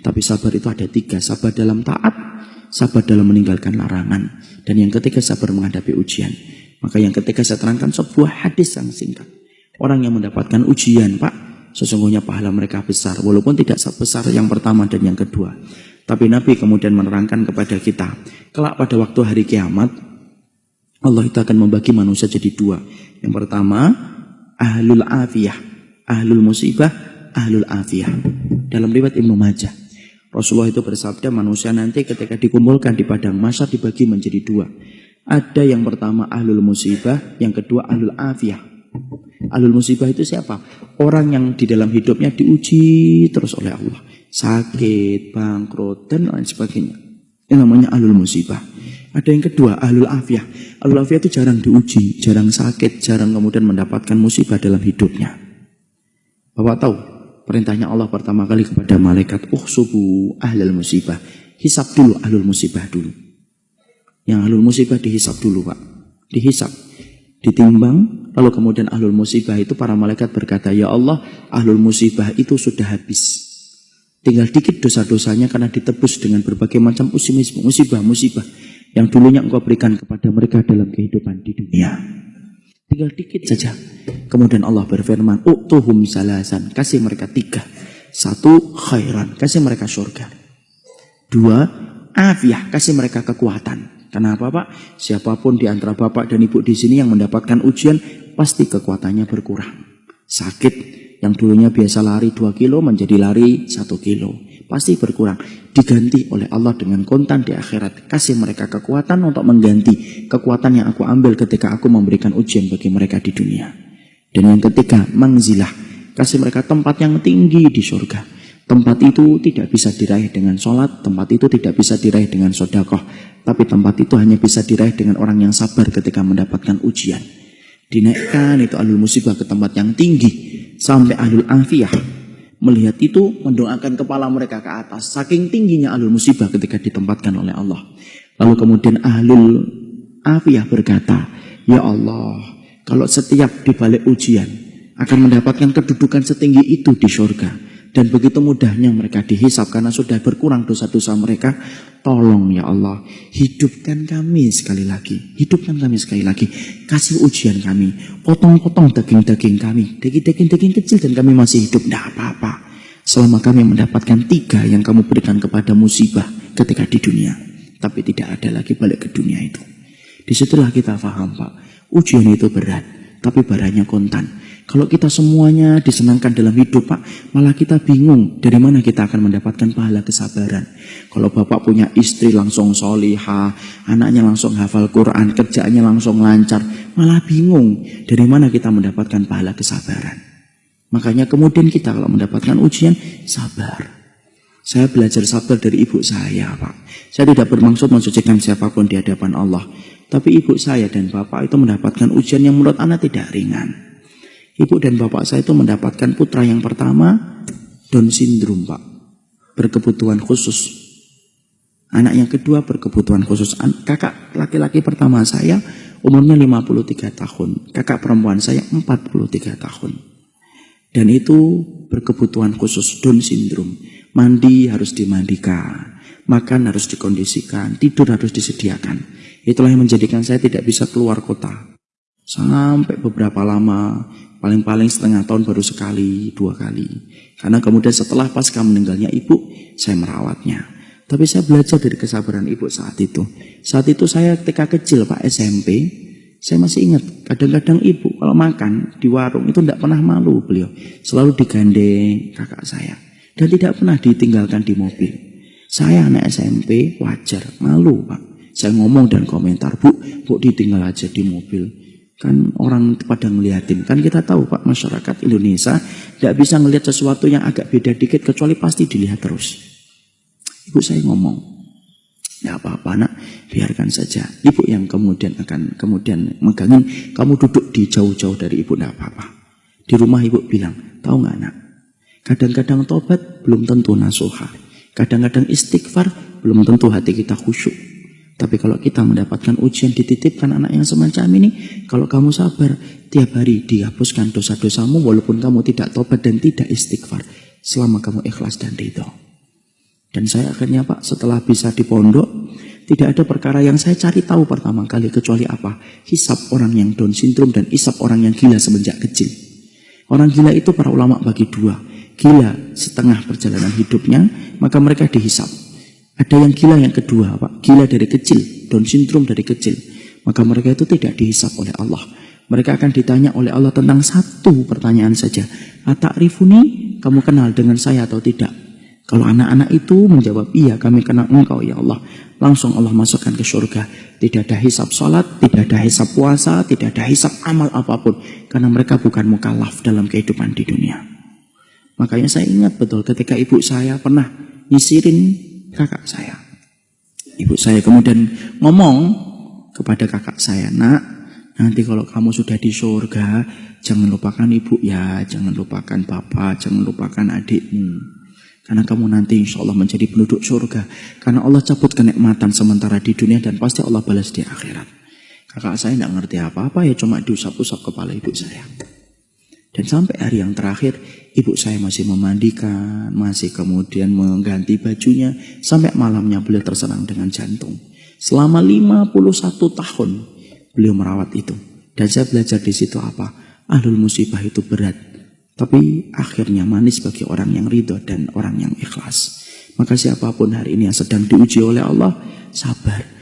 Tapi sabar itu ada tiga. Sabar dalam taat, sabar dalam meninggalkan larangan. Dan yang ketiga sabar menghadapi ujian. Maka yang ketiga saya terangkan sebuah hadis yang singkat. Orang yang mendapatkan ujian, Pak, sesungguhnya pahala mereka besar. Walaupun tidak sebesar yang pertama dan yang kedua. Tapi Nabi kemudian menerangkan kepada kita, kelak pada waktu hari kiamat, Allah itu akan membagi manusia jadi dua. Yang pertama, ahlul afiyah, ahlul musibah, ahlul afiyah. Dalam riwayat Ibnu Majah, Rasulullah itu bersabda manusia nanti ketika dikumpulkan di padang masa dibagi menjadi dua. Ada yang pertama ahlul musibah, yang kedua ahlul afiyah. Ahlul musibah itu siapa? Orang yang di dalam hidupnya diuji terus oleh Allah sakit, bangkrut, dan lain sebagainya. Ini namanya alul musibah. Ada yang kedua, ahlul afiyah. Ahlul afiyah itu jarang diuji, jarang sakit, jarang kemudian mendapatkan musibah dalam hidupnya. Bapak tahu, perintahnya Allah pertama kali kepada malaikat, uh subuh ahlul musibah. Hisap dulu ahlul musibah dulu. Yang ahlul musibah dihisap dulu Pak. Dihisap. Ditimbang, lalu kemudian ahlul musibah itu para malaikat berkata, Ya Allah, ahlul musibah itu sudah habis Tinggal dikit dosa-dosanya karena ditebus dengan berbagai macam musibah-musibah yang dulunya engkau berikan kepada mereka dalam kehidupan di dunia. Tinggal dikit saja. Kemudian Allah berfirman, Uktuhum salasan. Kasih mereka tiga. Satu, khairan. Kasih mereka surga. Dua, afiah. Kasih mereka kekuatan. Kenapa Pak? Siapa pun di antara Bapak dan Ibu di sini yang mendapatkan ujian, pasti kekuatannya berkurang. Sakit, yang dulunya biasa lari 2 kilo menjadi lari 1 kilo. Pasti berkurang. Diganti oleh Allah dengan kontan di akhirat. Kasih mereka kekuatan untuk mengganti kekuatan yang aku ambil ketika aku memberikan ujian bagi mereka di dunia. Dan yang ketiga, mangzilah. Kasih mereka tempat yang tinggi di surga. Tempat itu tidak bisa diraih dengan sholat, tempat itu tidak bisa diraih dengan sodakoh. Tapi tempat itu hanya bisa diraih dengan orang yang sabar ketika mendapatkan ujian. Dinaikkan itu alul musibah ke tempat yang tinggi sampai ahlul afiyah melihat itu mendoakan kepala mereka ke atas. Saking tingginya ahlul musibah ketika ditempatkan oleh Allah. Lalu kemudian ahlul afiyah berkata ya Allah kalau setiap dibalik ujian akan mendapatkan kedudukan setinggi itu di surga dan begitu mudahnya mereka dihisap karena sudah berkurang dosa-dosa mereka. Tolong ya Allah, hidupkan kami sekali lagi. Hidupkan kami sekali lagi. Kasih ujian kami. Potong-potong daging-daging kami. Daging-daging kecil dan kami masih hidup. Tidak apa-apa. Selama kami mendapatkan tiga yang kamu berikan kepada musibah ketika di dunia. Tapi tidak ada lagi balik ke dunia itu. Di situlah kita faham Pak. Ujian itu berat. Tapi barangnya kontan. Kalau kita semuanya disenangkan dalam hidup, Pak, malah kita bingung dari mana kita akan mendapatkan pahala kesabaran. Kalau Bapak punya istri langsung soliha, anaknya langsung hafal Quran, kerjaannya langsung lancar, malah bingung dari mana kita mendapatkan pahala kesabaran. Makanya kemudian kita kalau mendapatkan ujian, sabar. Saya belajar sabar dari ibu saya, Pak. Saya tidak bermaksud mensucikan siapa pun di hadapan Allah. Tapi ibu saya dan bapak itu mendapatkan ujian yang menurut anak tidak ringan. Ibu dan bapak saya itu mendapatkan putra yang pertama Down syndrome Pak. Berkebutuhan khusus. Anak yang kedua berkebutuhan khusus. Kakak laki-laki pertama saya umurnya 53 tahun. Kakak perempuan saya 43 tahun. Dan itu berkebutuhan khusus Down syndrome. Mandi harus dimandikan. Makan harus dikondisikan. Tidur harus disediakan. Itulah yang menjadikan saya tidak bisa keluar kota. Sampai beberapa lama Paling-paling setengah tahun baru sekali, dua kali. Karena kemudian setelah pasca meninggalnya ibu, saya merawatnya. Tapi saya belajar dari kesabaran ibu saat itu. Saat itu saya ketika kecil Pak SMP, saya masih ingat kadang-kadang ibu kalau makan di warung itu tidak pernah malu beliau. Selalu digandeng kakak saya. Dan tidak pernah ditinggalkan di mobil. Saya anak SMP wajar, malu Pak. Saya ngomong dan komentar, Bu, Bu ditinggal aja di mobil. Kan orang pada ngeliatin. Kan kita tahu Pak masyarakat Indonesia tidak bisa ngelihat sesuatu yang agak beda dikit kecuali pasti dilihat terus. Ibu saya ngomong, ya apa-apa nak, biarkan saja. Ibu yang kemudian akan kemudian megangin, kamu duduk di jauh-jauh dari ibu, tidak apa-apa. Di rumah ibu bilang, tahu nggak nak? Kadang-kadang tobat belum tentu nasuha. Kadang-kadang istighfar belum tentu hati kita khusyuk. Tapi kalau kita mendapatkan ujian dititipkan anak yang semacam ini, kalau kamu sabar, tiap hari dihapuskan dosa-dosamu walaupun kamu tidak tobat dan tidak istighfar. Selama kamu ikhlas dan ridho. Dan saya akhirnya Pak setelah bisa di pondok, tidak ada perkara yang saya cari tahu pertama kali kecuali apa? Hisap orang yang Down syndrome dan hisap orang yang gila semenjak kecil. Orang gila itu para ulama bagi dua. Gila setengah perjalanan hidupnya, maka mereka dihisap. Ada yang gila yang kedua, Pak. Gila dari kecil, Down syndrome dari kecil. Maka mereka itu tidak dihisap oleh Allah. Mereka akan ditanya oleh Allah tentang satu pertanyaan saja. Atarifuni, kamu kenal dengan saya atau tidak? Kalau anak-anak itu menjawab, iya kami kenal engkau ya Allah. Langsung Allah masukkan ke surga. Tidak ada hisap sholat, tidak ada hisap puasa, tidak ada hisap amal apa pun. Karena mereka bukan mukallaf dalam kehidupan di dunia. Makanya saya ingat betul ketika ibu saya pernah nyisirin kakak saya. Ibu saya kemudian ngomong kepada kakak saya, nak, nanti kalau kamu sudah di surga, jangan lupakan ibu ya, jangan lupakan bapak, jangan lupakan adikmu. Karena kamu nanti insya Allah menjadi penduduk surga. Karena Allah cabut kenikmatan sementara di dunia dan pasti Allah balas di akhirat. Kakak saya tidak ngerti apa-apa ya cuma diusap-usap kepala ibu saya. Dan sampai hari yang terakhir ibu saya masih memandikan, masih kemudian mengganti bajunya. Sampai malamnya beliau terserang dengan jantung. Selama 51 tahun beliau merawat itu. Dan saya belajar di situ apa? Ahlul musibah itu berat. Tapi akhirnya manis bagi orang yang ridho dan orang yang ikhlas. Maka siapa pun hari ini yang sedang diuji oleh Allah, sabar.